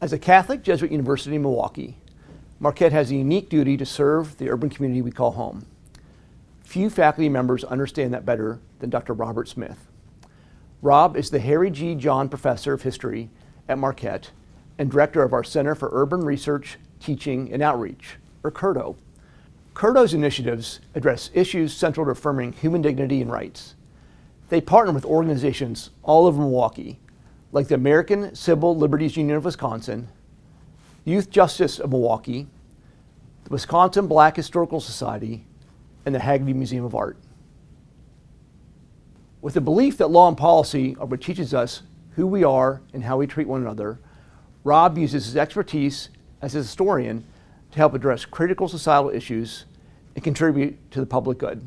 As a Catholic Jesuit University in Milwaukee, Marquette has a unique duty to serve the urban community we call home. Few faculty members understand that better than Dr. Robert Smith. Rob is the Harry G. John Professor of History at Marquette and Director of our Center for Urban Research, Teaching, and Outreach, or CURTO. CURTO's initiatives address issues central to affirming human dignity and rights. They partner with organizations all over Milwaukee, like the American Civil Liberties Union of Wisconsin, Youth Justice of Milwaukee, the Wisconsin Black Historical Society, and the Haggerty Museum of Art. With the belief that law and policy are what teaches us who we are and how we treat one another, Rob uses his expertise as a historian to help address critical societal issues and contribute to the public good.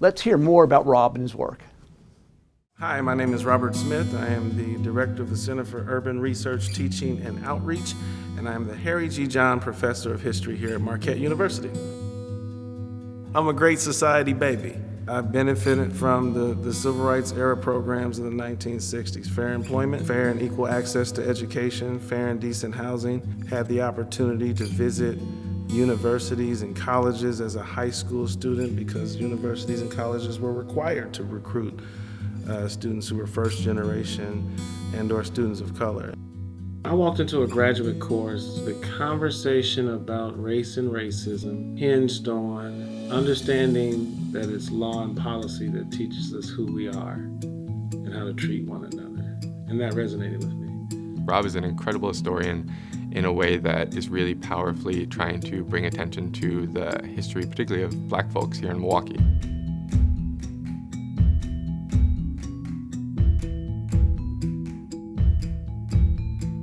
Let's hear more about Rob and his work. Hi, my name is Robert Smith. I am the Director of the Center for Urban Research, Teaching, and Outreach, and I am the Harry G. John Professor of History here at Marquette University. I'm a great society baby. I benefited from the, the civil rights era programs of the 1960s. Fair employment, fair and equal access to education, fair and decent housing. Had the opportunity to visit universities and colleges as a high school student because universities and colleges were required to recruit uh, students who were first generation and or students of color. I walked into a graduate course. The conversation about race and racism hinged on understanding that it's law and policy that teaches us who we are and how to treat one another. And that resonated with me. Rob is an incredible historian in a way that is really powerfully trying to bring attention to the history, particularly of black folks here in Milwaukee.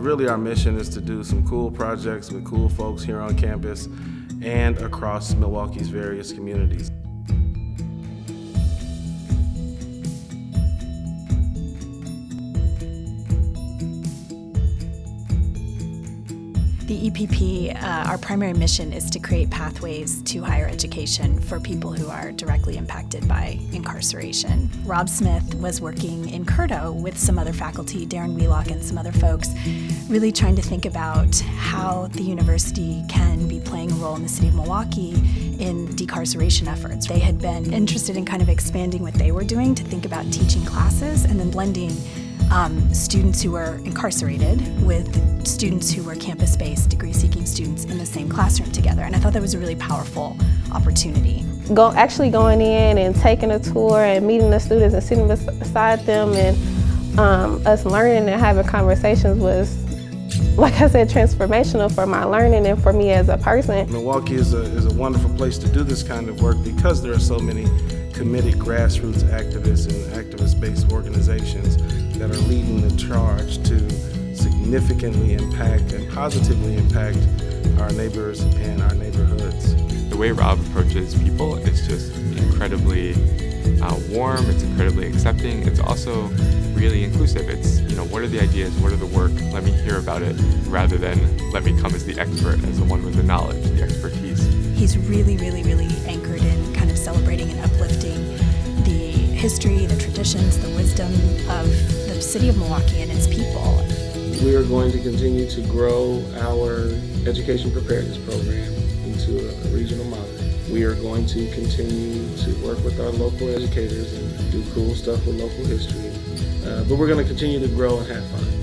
Really our mission is to do some cool projects with cool folks here on campus and across Milwaukee's various communities. EPP, uh, our primary mission is to create pathways to higher education for people who are directly impacted by incarceration. Rob Smith was working in CURTO with some other faculty, Darren Wheelock and some other folks, really trying to think about how the university can be playing a role in the city of Milwaukee in decarceration efforts. They had been interested in kind of expanding what they were doing to think about teaching classes and then blending um, students who were incarcerated with students who were campus-based degree-seeking students in the same classroom together. And I thought that was a really powerful opportunity. Go, actually going in and taking a tour and meeting the students and sitting beside them and um, us learning and having conversations was like I said, transformational for my learning and for me as a person. Milwaukee is a, is a wonderful place to do this kind of work because there are so many committed grassroots activists and activist-based organizations that are leading the charge to significantly impact and positively impact our neighbors and our neighborhoods. The way Rob approaches people is just incredibly uh, warm, it's incredibly accepting, it's also really inclusive. It's, you know, what are the ideas, what are the work, let me hear about it, rather than let me come as the expert, as the one with the knowledge, the expertise. He's really, really, really anchored in kind of celebrating and uplifting the history, the traditions, the wisdom of the city of Milwaukee and its people. We are going to continue to grow our education preparedness program into a regional model. We are going to continue to work with our local educators and do cool stuff with local history. Uh, but we're going to continue to grow and have fun.